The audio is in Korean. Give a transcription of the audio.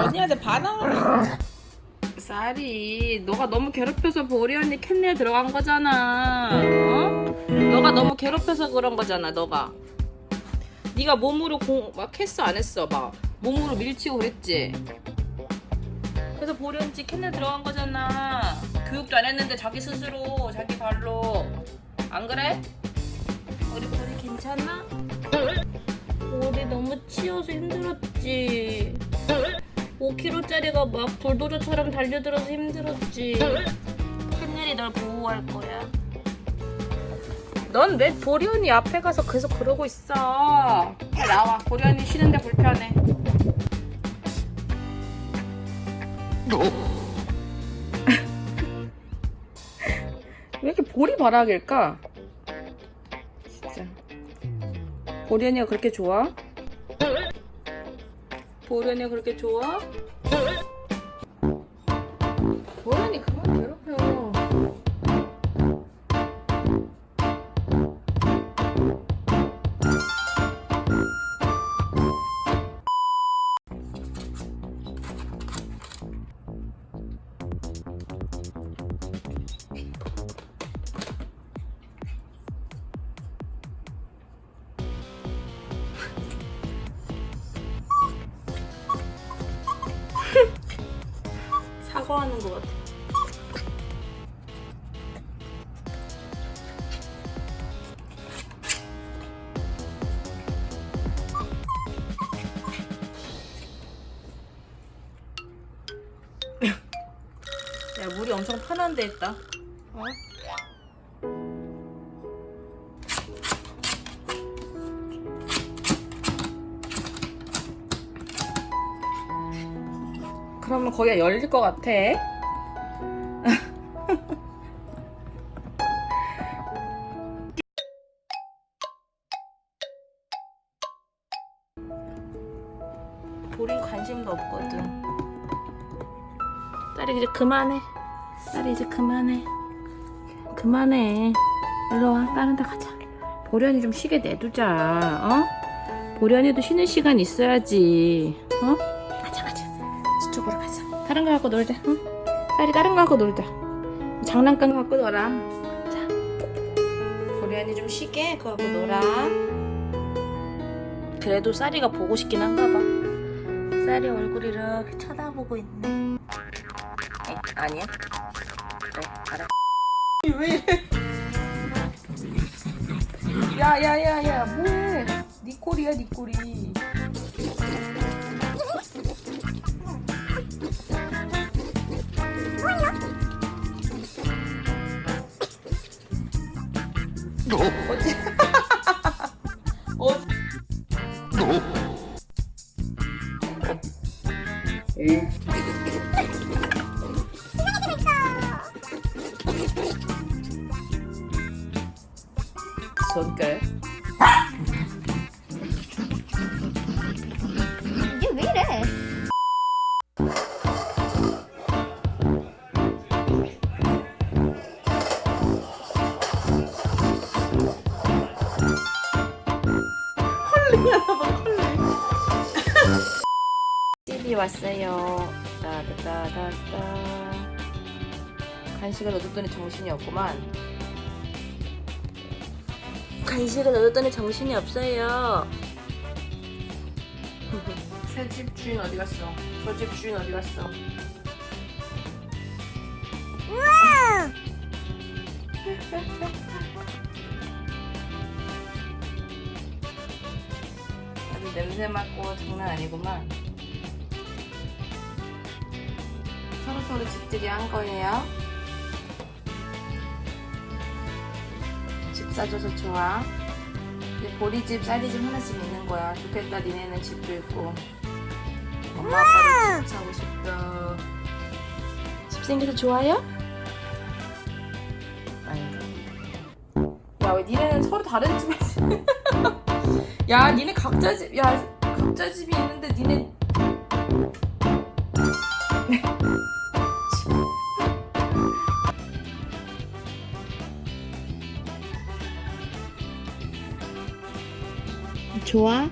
언니한테 반항을 쌀이 너가 너무 괴롭혀서 보리 언니 캔넬 들어간 거잖아 어? 너가 너무 괴롭혀서 그런 거잖아 너가 네가 몸으로 공, 막 했어 안 했어 막 몸으로 밀치고 그랬지 그래서 보리 언니 캔넬 들어간 거잖아 교육도 안 했는데 자기 스스로 자기 발로 안 그래? 우리 보리 괜찮아? 우리 너무 치여서 힘들었지. 5kg짜리가 막 불도저처럼 달려들어서 힘들었지. 캔넬이 널 보호할 거야. 넌 왜 보리 언니 앞에 가서 계속 그러고 있어? 나와. 보리 언니 쉬는데 불편해. 왜 이렇게 보리 바락일까? 진짜. 보리 언니가 그렇게 좋아? 언니가 그렇게 좋아? 언니 그만 괴롭 사과하는 것 같아. 야, 물이 엄청 편한 데 있다. 어? 그러면 거기가 열릴 것 같아. 보린 관심도 없거든. 딸이 이제 그만해. 딸이 이제 그만해. 그만해. 일로 와. 다른 데 가자. 보련이 좀 쉬게 내두자. 어? 보련이도 쉬는 시간 있어야지. 어? 저쪽으로 가자. 다른 거 갖고 놀자. 응? 딸이 다른 거 갖고 놀자. 장난감 갖고 놀아. 자. 보련이 좀 쉬게 그거 갖고 놀아. 그래도 쌀이가 보고 싶긴 한가 봐. 쌀이 얼굴 이렇게 쳐다보고 있네. 에? 아니야? 그래, 알아. 왜 이래? 야, 야, 야, 야, 뭐해? 니 꼴이야, 니 꼴이. 손끝. 이게 왜 이래? 집이 왔어요. 따다다다다. 간식을 얻었더니 정신이 없구만. 간식을 얻었더니 정신이 없어요. 새집 주인 어디 갔어? 저 집 주인 어디 갔어? 아주 냄새 맡고 장난 아니구만. 서로 서로 집들이 한 거예요. 집 사줘서 좋아. 이제 보리집, 쌀이집 하나씩 있는 거야. 좋겠다. 니네는 집도 있고. 엄마 아빠도 집 사고 싶다. 집 생겨서 좋아요? 아닌가? 야, 왜 니네는 서로 다른 집에 야, 니네 각자 집, 야, 각자 집이 있는데 니네 좋아?